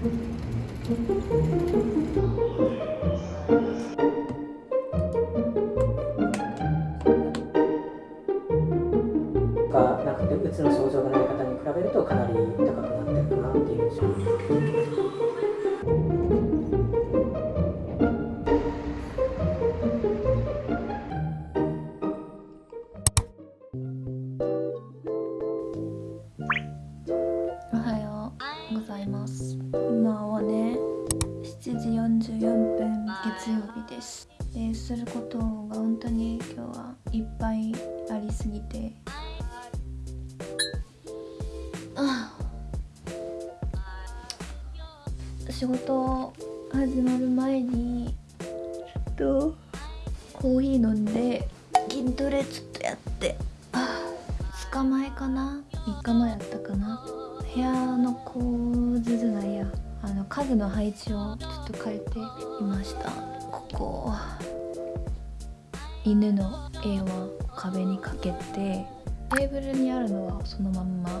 Thank you. ああ仕事始まる前にちょっとコーヒー飲んで筋トレちょっとやって。あ2日前かな。3日前やったかな。部屋の構図じゃないや。あの家具の配置をちょっと変えてみました。ここ。犬の絵は壁にかけてテーブルにあるのはそのまんま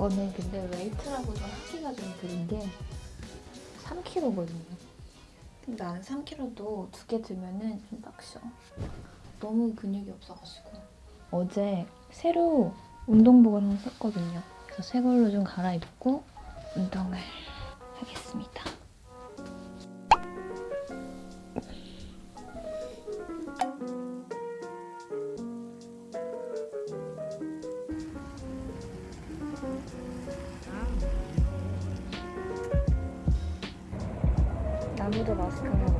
거는 근데 웨이트라고도 하기가 좀 그런 게 3kg거든요. 근데 나는 3kg도 두 개 들면은 좀 빡셔. 너무 근육이 없어가지고. 어제 새로 운동복을 하나 샀거든요. 그래서 새 걸로 좀 갈아입고 운동을 하겠습니다. Let's.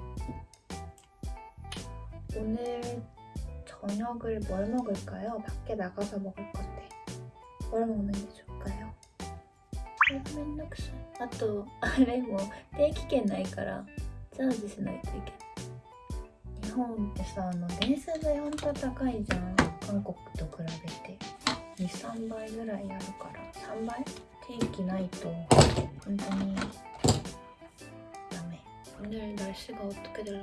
오늘 저녁을 뭘 먹을까요? 밖에 나가서 먹을 건데 뭘 먹는 게 좋을까요? めんどくさいあとあれも定期券ないからチャージしないといけない日本ってさあの電車代ほんと高いじゃん韓国と比べて23倍ぐらいあるから3倍定期ないと本当にダメ 오늘 날씨가 어떻게 되려나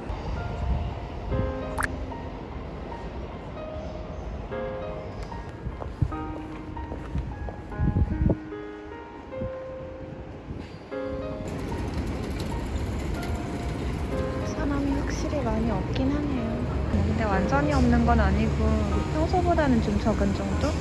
많이 없긴 하네요. 뭐 근데 완전히 없는 건 아니고 평소보다는 좀 적은 정도?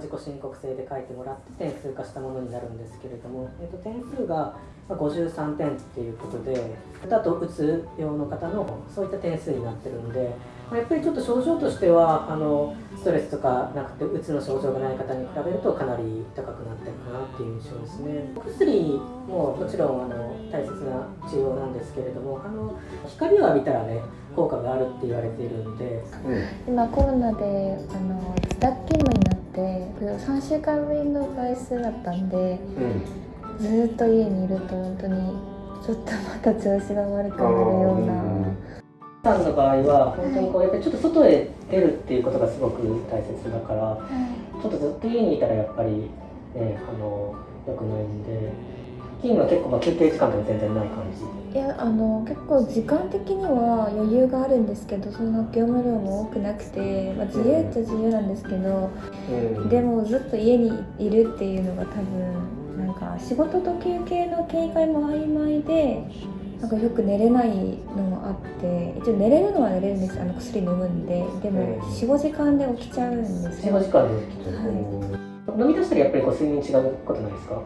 自己申告制で書いてもらって点数化したものになるんですけれども、えー、と点数がま53点っていうことでだとうつ病の方のそういった点数になってるんで、まあやっぱりちょっと症状としてはあのストレスとかなくてうつの症状がない方に比べるとかなり高くなってるかなっていう印象ですね。お薬ももちろんあの大切な治療なんですけれどもあの光を浴びたらね効果があるって言われているんで。今コロナであの自宅勤務になって3週間ぶりの外出だったんでずーっと家にいると本当にちょっとまた調子が悪くなるような。さんの場合は本当にこうやっぱりちょっと外へ出るっていうことがすごく大切だからちょっとずっと家にいたらやっぱり、ね、あの良くないんで勤務は結構まあ休憩時間とか全然ない感じ。いやあの結構時間的には余裕があるんですけどその業務量も多くなくて、まあ、自由っちゃ自由なんですけどでもずっと家にいるっていうのが多分なんか仕事と休憩の警戒も曖昧でなんかよく寝れないのもあって一応寝れるのは寝れるんですあの薬飲むんで。でもうん。45時間で起きちゃうんです15よ時間で起きて飲み出したらやっぱりこう睡眠違うことないですか？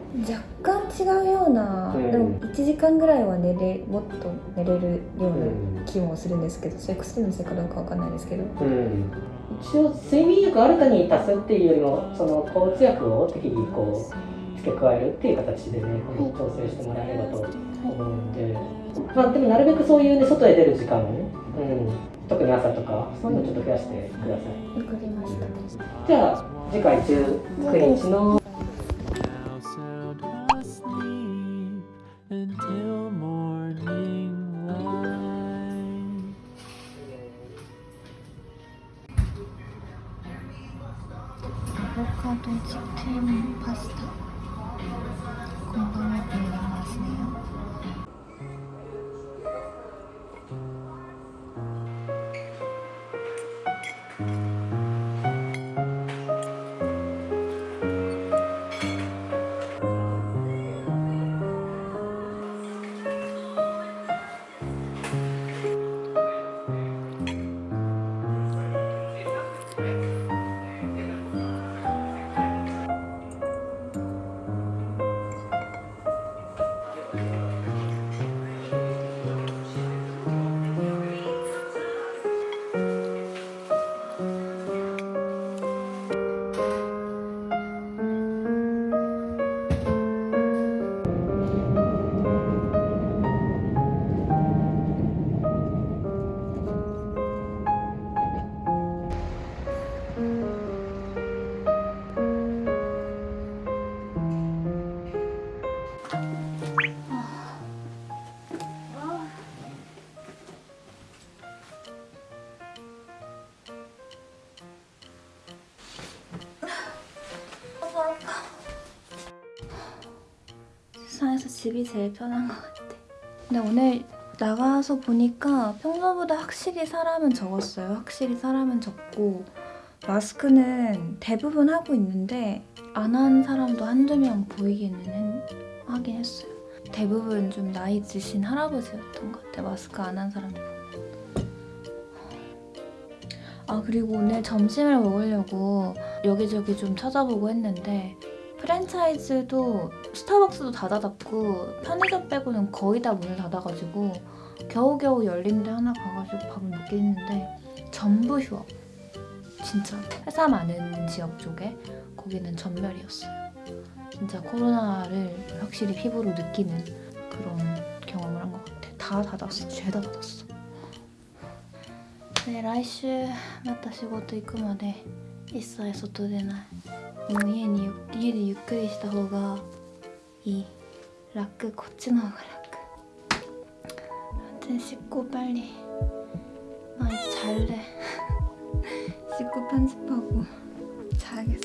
若干違うような、うん。でも1時間ぐらいは寝れもっと寝れるような気もするんですけどそれ薬のせいかどうかわかんないですけど。うん。一応睡眠薬新たに足すっていうよりもその抗うつ薬を適宜こう付け加えるっていう形でね、調整してもらえればと思うんで、まあでもなるべくそういうね外へ出る時間、うん、特に朝とかそういうのちょっと増やしてください。わかりましたじゃあ次回19日の.アボカドチキンパスタ 집이 제일 편한 것 같아. 근데 오늘 나가서 보니까 평소보다 확실히 사람은 적었어요. 확실히 사람은 적고 마스크는 대부분 하고 있는데 안 한 사람도 한두 명 보이기는 했- 하긴 했어요. 대부분 좀 나이 드신 할아버지였던 것 같아. 마스크 안 한 사람들. 아 그리고 오늘 점심을 먹으려고 여기저기 좀 찾아보고 했는데 프랜차이즈도 스타벅스도 다 닫았고 편의점 빼고는 거의 다 문을 닫아가지고 겨우겨우 열린 데 하나 가가지고 밥을 먹긴 했는데 전부 휴업 진짜 회사 많은 지역 쪽에 거기는 전멸이었어요 진짜 코로나를 확실히 피부로 느끼는 그런 경험을 한 것 같아 다 닫았어 죄다 닫았어 네, 来週また仕事行くまで一切外出ないもう家に家でゆっくりした方が 이 라크 코츠나가 라크. 아무튼 씻고 빨리. 나 이제 잘래. 씻고 편집하고 자야겠어.